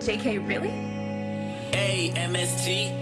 JK, really? A-M-S-T